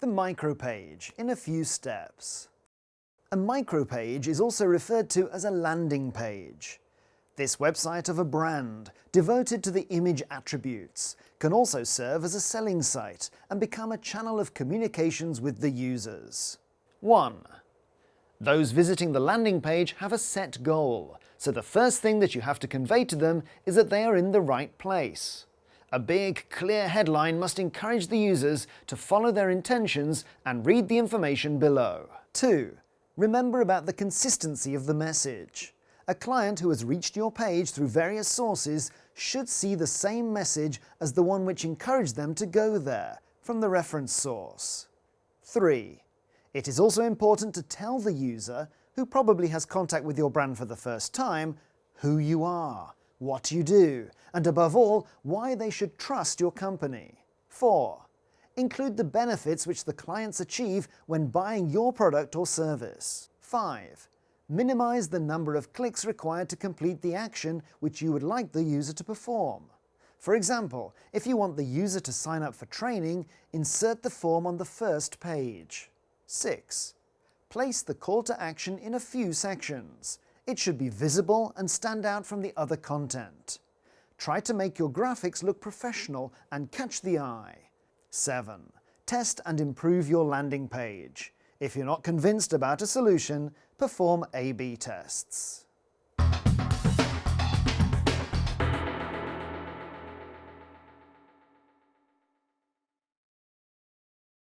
the micropage in a few steps. A micropage is also referred to as a landing page. This website of a brand, devoted to the image attributes, can also serve as a selling site and become a channel of communications with the users. 1. Those visiting the landing page have a set goal, so the first thing that you have to convey to them is that they are in the right place. A big, clear headline must encourage the users to follow their intentions and read the information below. 2. Remember about the consistency of the message. A client who has reached your page through various sources should see the same message as the one which encouraged them to go there, from the reference source. 3. It is also important to tell the user, who probably has contact with your brand for the first time, who you are, what you do, and above all, why they should trust your company. 4. Include the benefits which the clients achieve when buying your product or service. 5. Minimize the number of clicks required to complete the action which you would like the user to perform. For example, if you want the user to sign up for training, insert the form on the first page. 6. Place the call to action in a few sections. It should be visible and stand out from the other content. Try to make your graphics look professional and catch the eye. 7. Test and improve your landing page. If you're not convinced about a solution, perform A-B tests.